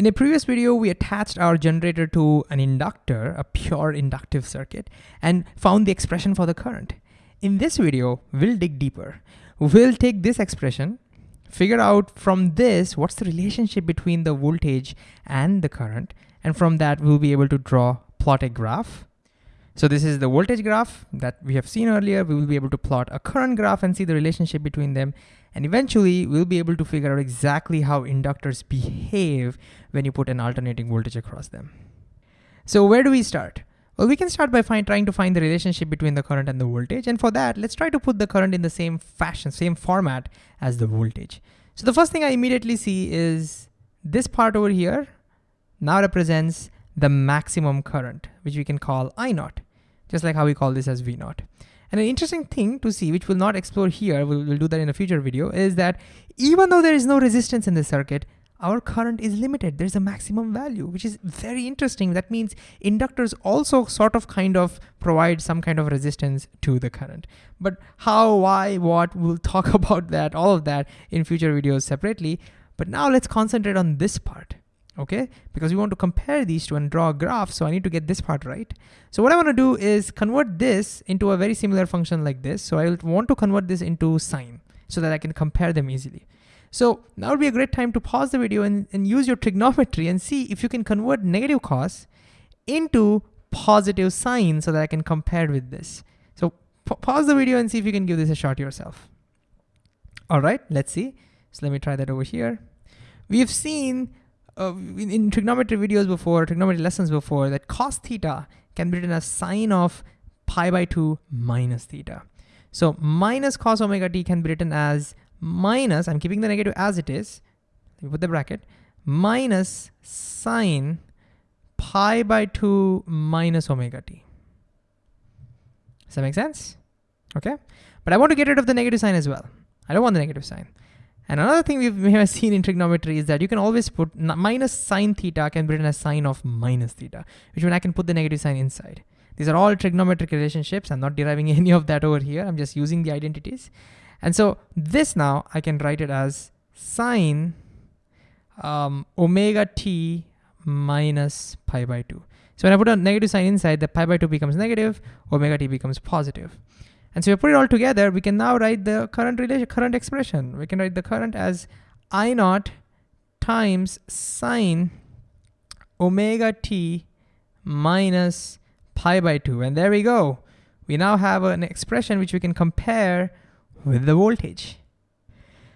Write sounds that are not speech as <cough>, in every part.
In a previous video, we attached our generator to an inductor, a pure inductive circuit, and found the expression for the current. In this video, we'll dig deeper. We'll take this expression, figure out from this what's the relationship between the voltage and the current, and from that we'll be able to draw, plot a graph. So this is the voltage graph that we have seen earlier. We will be able to plot a current graph and see the relationship between them. And eventually we'll be able to figure out exactly how inductors behave when you put an alternating voltage across them. So where do we start? Well, we can start by find, trying to find the relationship between the current and the voltage. And for that, let's try to put the current in the same fashion, same format as the voltage. So the first thing I immediately see is this part over here now represents the maximum current, which we can call I naught, just like how we call this as V naught. And an interesting thing to see, which we'll not explore here, we'll, we'll do that in a future video, is that even though there is no resistance in the circuit, our current is limited. There's a maximum value, which is very interesting. That means inductors also sort of kind of provide some kind of resistance to the current. But how, why, what, we'll talk <laughs> about that, all of that in future videos separately. But now let's concentrate on this part okay? Because we want to compare these two and draw a graph, so I need to get this part right. So what I wanna do is convert this into a very similar function like this. So I want to convert this into sine so that I can compare them easily. So now would be a great time to pause the video and, and use your trigonometry and see if you can convert negative cos into positive sine so that I can compare with this. So pause the video and see if you can give this a shot yourself. All right, let's see. So let me try that over here. We've seen uh, in, trigonometry videos before, trigonometry lessons before, that cos theta can be written as sine of pi by 2 minus theta. So minus cos omega t can be written as minus, I'm keeping the negative as it is, put the bracket, minus sine pi by 2 minus omega t. Does that make sense? Okay, but I want to get rid of the negative sign as well. I don't want the negative sign. And another thing we have seen in trigonometry is that you can always put minus sine theta can be written as sine of minus theta, which means I can put the negative sign inside. These are all trigonometric relationships. I'm not deriving <laughs> any of that over here. I'm just using the identities. And so this now I can write it as sine um, omega t minus pi by 2. So when I put a negative sign inside, the pi by 2 becomes negative, omega t becomes positive. And so we put it all together, we can now write the current relation, current expression. We can write the current as I naught times sine omega t minus pi by 2. And there we go. We now have an expression which we can compare with the voltage.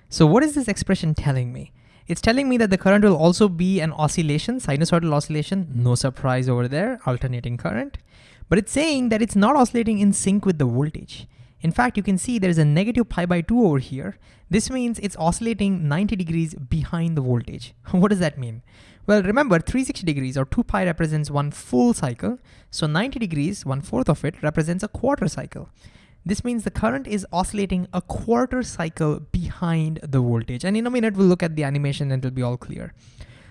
So what is this expression telling me? It's telling me that the current will also be an oscillation, sinusoidal oscillation, no surprise over there, alternating current but it's saying that it's not oscillating in sync with the voltage. In fact, you can see there's a negative pi by 2 over here. This means it's oscillating 90 degrees behind the voltage. <laughs> what does that mean? Well, remember 360 degrees or 2 pi represents one full cycle. So 90 degrees, one fourth of it, represents a quarter cycle. This means the current is oscillating a quarter cycle behind the voltage. And in a minute, we'll look at the animation and it'll be all clear.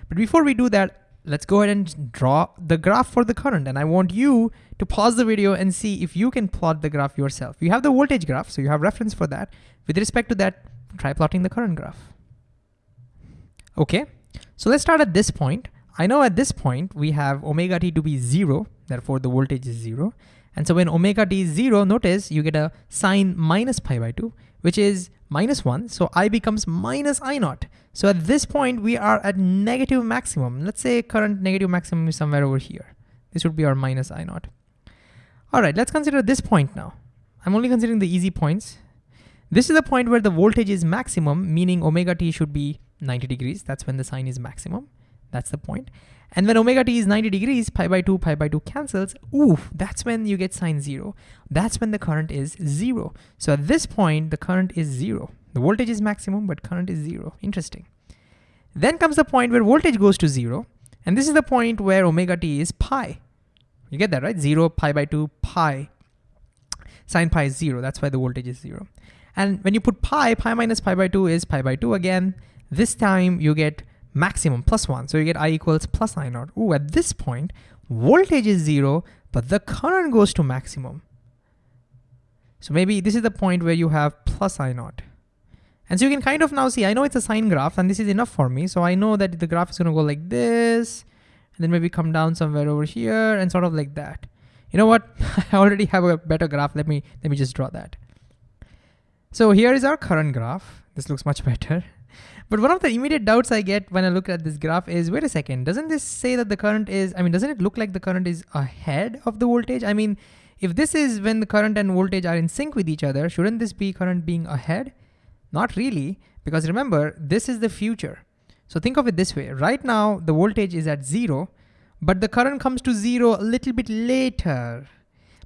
But before we do that, let's go ahead and draw the graph for the current. And I want you to pause the video and see if you can plot the graph yourself. You have the voltage graph, so you have reference for that. With respect to that, try plotting the current graph. Okay, so let's start at this point. I know at this point we have omega t to be zero, therefore the voltage is zero. And so when omega t is zero, notice you get a sine minus pi by two, which is minus one, so I becomes minus I naught. So at this point, we are at negative maximum. Let's say current negative maximum is somewhere over here. This would be our minus I naught. All right, let's consider this point now. I'm only considering the easy points. This is the point where the voltage is maximum, meaning omega t should be 90 degrees. That's when the sine is maximum. That's the point. And when omega t is 90 degrees, pi by 2, pi by 2 cancels. Oof, that's when you get sine 0. That's when the current is 0. So at this point, the current is 0. The voltage is maximum, but current is 0. Interesting. Then comes the point where voltage goes to 0. And this is the point where omega t is pi. You get that, right? 0, pi by 2, pi. Sine pi is 0. That's why the voltage is 0. And when you put pi, pi minus pi by 2 is pi by 2 again. This time you get maximum plus 1. So you get I equals plus I naught. Ooh, at this point, voltage is 0, but the current goes to maximum. So maybe this is the point where you have plus I naught. And so you can kind of now see, I know it's a sine graph and this is enough for me. So I know that the graph is gonna go like this, and then maybe come down somewhere over here and sort of like that. You know what? <laughs> I already have a better graph. Let me, let me just draw that. So here is our current graph. This looks much better. But one of the immediate doubts I get when I look at this graph is, wait a second, doesn't this say that the current is, I mean, doesn't it look like the current is ahead of the voltage? I mean, if this is when the current and voltage are in sync with each other, shouldn't this be current being ahead? Not really, because remember, this is the future. So think of it this way. Right now, the voltage is at zero, but the current comes to zero a little bit later.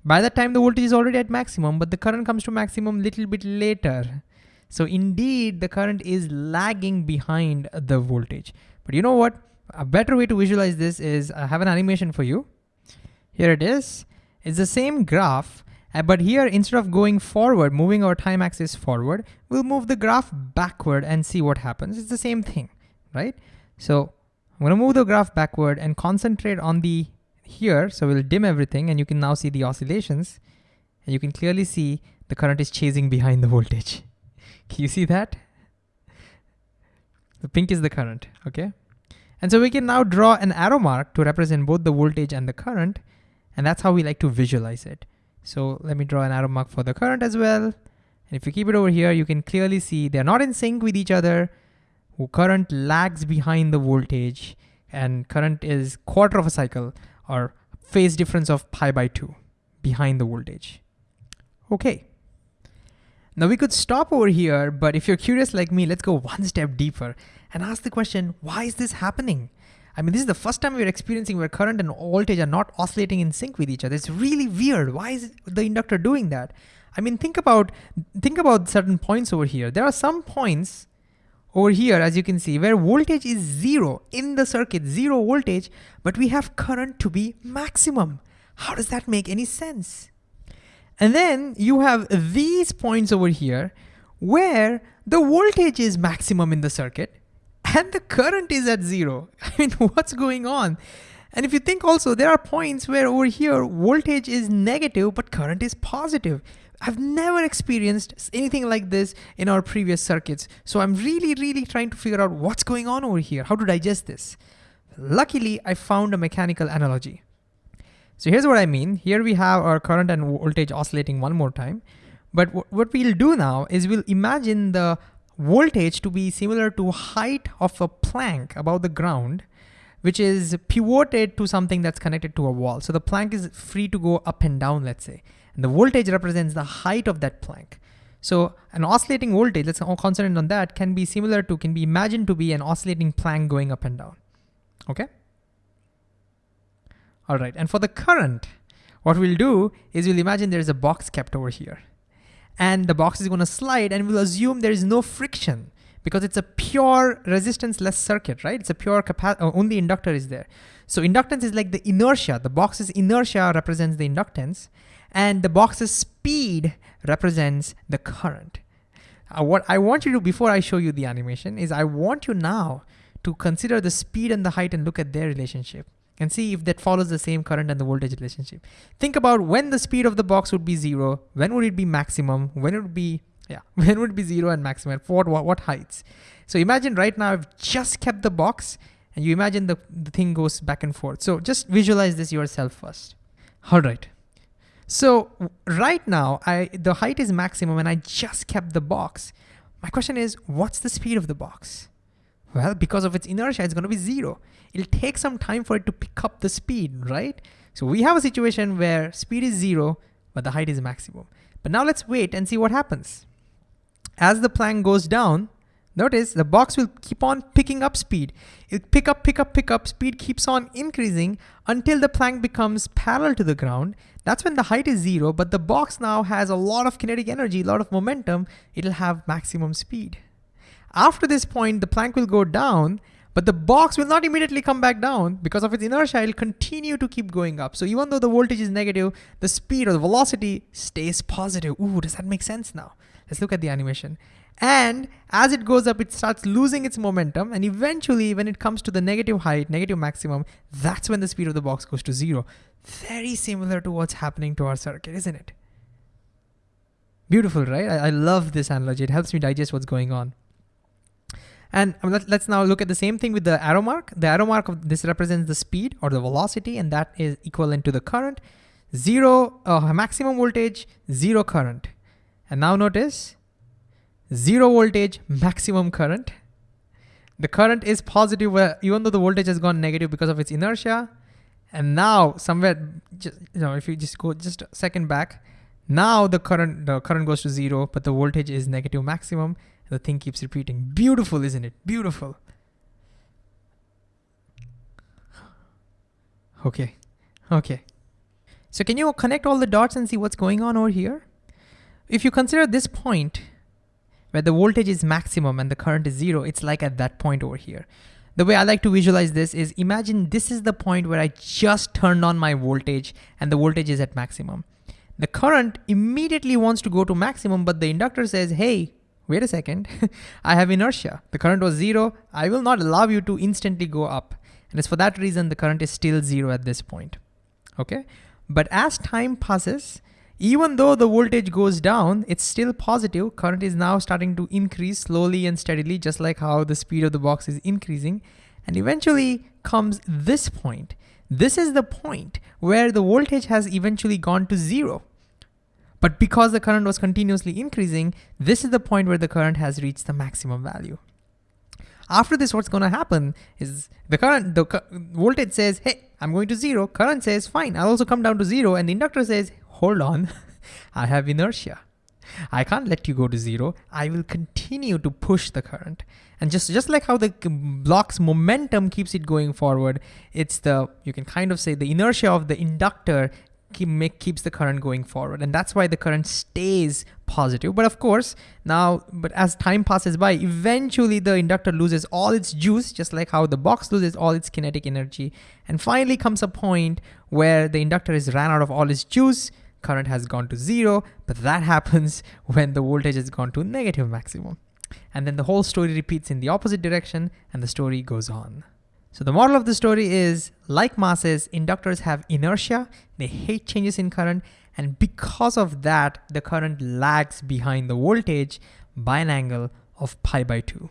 By that time, the voltage is already at maximum, but the current comes to maximum a little bit later. So indeed, the current is lagging behind the voltage. But you know what? A better way to visualize this is I have an animation for you. Here it is. It's the same graph, uh, but here instead of going forward, moving our time axis forward, we'll move the graph backward and see what happens. It's the same thing, right? So I'm gonna move the graph backward and concentrate on the here. So we'll dim everything and you can now see the oscillations and you can clearly see the current is chasing behind the voltage. You see that? The pink is the current, okay? And so we can now draw an arrow mark to represent both the voltage and the current, and that's how we like to visualize it. So let me draw an arrow mark for the current as well. And if you keep it over here, you can clearly see they're not in sync with each other. Current lags behind the voltage, and current is quarter of a cycle or phase difference of pi by two behind the voltage. Okay. Now we could stop over here, but if you're curious like me, let's go one step deeper and ask the question, why is this happening? I mean, this is the first time we're experiencing where current and voltage are not oscillating in sync with each other. It's really weird. Why is the inductor doing that? I mean, think about, think about certain points over here. There are some points over here, as you can see, where voltage is zero in the circuit, zero voltage, but we have current to be maximum. How does that make any sense? And then you have these points over here where the voltage is maximum in the circuit and the current is at zero. <laughs> I mean, what's going on? And if you think also, there are points where over here, voltage is negative, but current is positive. I've never experienced anything like this in our previous circuits. So I'm really, really trying to figure out what's going on over here, how to digest this. Luckily, I found a mechanical analogy. So here's what I mean. Here we have our current and voltage oscillating one more time. But what we'll do now is we'll imagine the voltage to be similar to height of a plank above the ground, which is pivoted to something that's connected to a wall. So the plank is free to go up and down, let's say. And the voltage represents the height of that plank. So an oscillating voltage, let's concentrate on that, can be similar to, can be imagined to be an oscillating plank going up and down, okay? All right, and for the current, what we'll do is we'll imagine there's a box kept over here. And the box is gonna slide and we'll assume there is no friction because it's a pure resistance-less circuit, right? It's a pure uh, only inductor is there. So inductance is like the inertia. The box's inertia represents the inductance and the box's speed represents the current. Uh, what I want you to, do before I show you the animation, is I want you now to consider the speed and the height and look at their relationship and see if that follows the same current and the voltage relationship. Think about when the speed of the box would be zero, when would it be maximum, when it would be, yeah, <laughs> when would it be zero and maximum, for what, what, what heights. So imagine right now I've just kept the box and you imagine the, the thing goes back and forth. So just visualize this yourself first. All right. So right now, I the height is maximum and I just kept the box. My question is, what's the speed of the box? Well, because of its inertia, it's gonna be zero. It'll take some time for it to pick up the speed, right? So we have a situation where speed is zero, but the height is maximum. But now let's wait and see what happens. As the plank goes down, notice the box will keep on picking up speed. It pick up, pick up, pick up, speed keeps on increasing until the plank becomes parallel to the ground. That's when the height is zero, but the box now has a lot of kinetic energy, a lot of momentum. It'll have maximum speed. After this point, the plank will go down, but the box will not immediately come back down because of its inertia, it'll continue to keep going up. So even though the voltage is negative, the speed or the velocity stays positive. Ooh, does that make sense now? Let's look at the animation. And as it goes up, it starts losing its momentum. And eventually, when it comes to the negative height, negative maximum, that's when the speed of the box goes to zero. Very similar to what's happening to our circuit, isn't it? Beautiful, right? I, I love this analogy. It helps me digest what's going on. And um, let, us now look at the same thing with the arrow mark. The arrow mark of this represents the speed or the velocity, and that is equivalent to the current. Zero uh, maximum voltage, zero current. And now notice, zero voltage, maximum current. The current is positive even though the voltage has gone negative because of its inertia. And now somewhere, just, you know, if you just go just a second back, now the current the current goes to zero, but the voltage is negative maximum. The thing keeps repeating. Beautiful, isn't it? Beautiful. Okay, okay. So can you connect all the dots and see what's going on over here? If you consider this point where the voltage is maximum and the current is zero, it's like at that point over here. The way I like to visualize this is imagine this is the point where I just turned on my voltage and the voltage is at maximum. The current immediately wants to go to maximum, but the inductor says, hey, wait a second, <laughs> I have inertia. The current was zero. I will not allow you to instantly go up. And it's for that reason the current is still zero at this point, okay? But as time passes, even though the voltage goes down, it's still positive. Current is now starting to increase slowly and steadily, just like how the speed of the box is increasing. And eventually comes this point. This is the point where the voltage has eventually gone to zero. But because the current was continuously increasing, this is the point where the current has reached the maximum value. After this, what's gonna happen is the current, the voltage says, hey, I'm going to zero. Current says, fine, I'll also come down to zero. And the inductor says, hold on, <laughs> I have inertia. I can't let you go to zero. I will continue to push the current. And just, just like how the block's momentum keeps it going forward, it's the, you can kind of say the inertia of the inductor keep, make, keeps the current going forward. And that's why the current stays positive. But of course, now, but as time passes by, eventually the inductor loses all its juice, just like how the box loses all its kinetic energy. And finally comes a point where the inductor is ran out of all its juice, current has gone to zero, but that <laughs> happens when the voltage has gone to negative maximum. And then the whole story repeats in the opposite direction and the story goes on. So the moral of the story is, like masses, inductors have inertia, they hate changes in current, and because of that, the current lags behind the voltage by an angle of pi by 2.